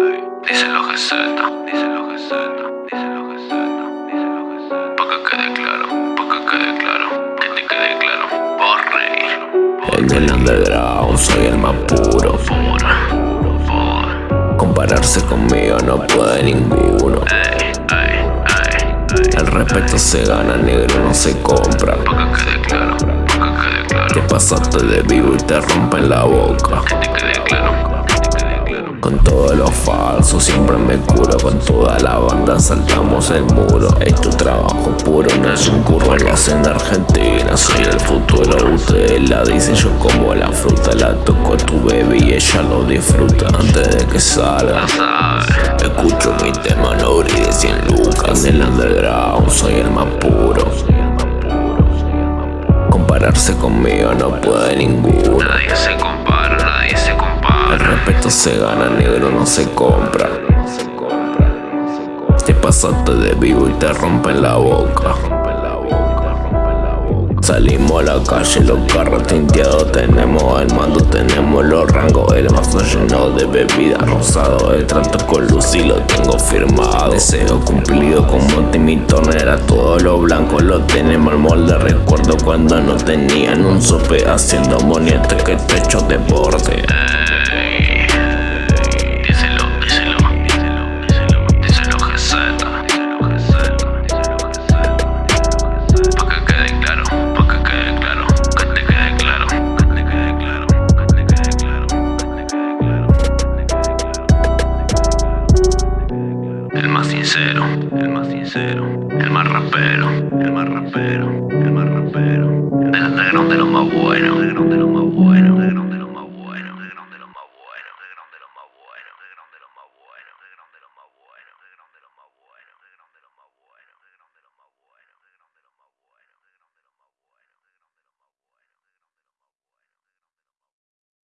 Dice lo que dice lo que dice lo que dice lo que Pa' que quede claro, pa' que quede claro, que te quede claro, por reír. En el underground soy el más puro. Compararse conmigo no puede ninguno. El respeto se gana, negro no se compra. Pa' que quede claro, pa' que quede claro. Te pasaste de vivo y te rompen la boca con todo lo falso siempre me curo Con toda la banda saltamos el muro. Es tu trabajo puro, no es un curro en la senda argentina. Soy el futuro, ustedes la dicen Yo como la fruta, la toco a tu baby y ella lo disfruta. Antes de que salga Escucho mi tema, no brille 100 lucas. En el underground soy el más puro. Compararse conmigo no puede ninguno respeto se gana, negro no se compra. Te pasaste de vivo y te rompen la boca. Salimos a la calle, los carros tinteados Tenemos el mando, tenemos los rangos. El vaso lleno de bebida rosado El trato con luz y lo tengo firmado. Deseo cumplido como Timmy Turner todo lo blanco lo tenemos al molde. Recuerdo cuando no tenían un sope Haciendo moniete que te hecho deporte el más sincero, el más rapero, el más rapero, el más rapero. Del underground de los más buenos, underground de los más buenos, underground de los más buenos, underground de los más buenos, underground de los más buenos, underground de los más buenos.